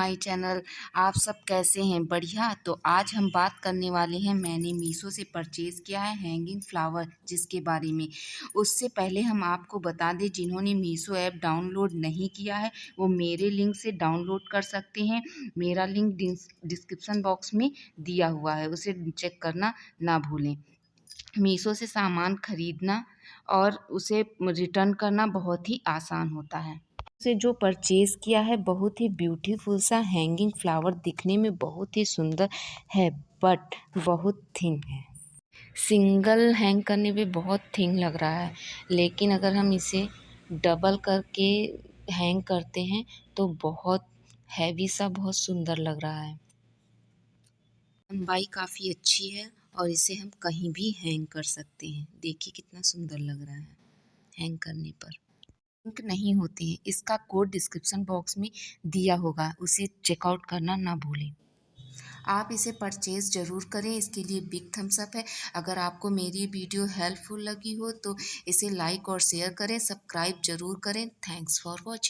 My channel. आप सब कैसे हैं? बढ़िया। तो आज हम बात करने वाले हैं, मैंने मीशो से परचेज़ किया है हैंगिंग फ्लावर जिसके बारे में। उससे पहले हम आपको बता दें, जिन्होंने मीशो ऐप डाउनलोड नहीं किया है, वो मेरे लिंक से डाउनलोड कर सकते हैं। मेरा लिंक डिस्क्रिप्सन बॉक्स में दिया हुआ है, उसे चेक करना ना भूलें। मीशो से सामान ख़रीदना और उसे रिटर्न करना बहुत ही आसान होता है। से जो परचेज़ किया है, बहुत ही ब्यूटीफुल सा हैंगिंग फ्लावर दिखने में बहुत ही सुंदर है बट बहुत थिन है। सिंगल हैंग करने पे बहुत थिन लग रहा है, लेकिन अगर हम इसे डबल करके हैंग करते हैं तो बहुत हैवी सा, बहुत सुंदर लग रहा है। लंबाई काफ़ी अच्छी है और इसे हम कहीं भी हैंग कर सकते हैं। देखिए कितना सुंदर लग रहा है हैंग करने पर। लिंक नहीं होते हैं। इसका कोड डिस्क्रिप्शन बॉक्स में दिया होगा। उसे चेकआउट करना ना भूलें। आप इसे परचेज़ ज़रूर करें। इसके लिए बिग थम्स अप है। अगर आपको मेरी वीडियो हेल्पफुल लगी हो तो इसे लाइक और शेयर करें। सब्सक्राइब ज़रूर करें। Thanks for watching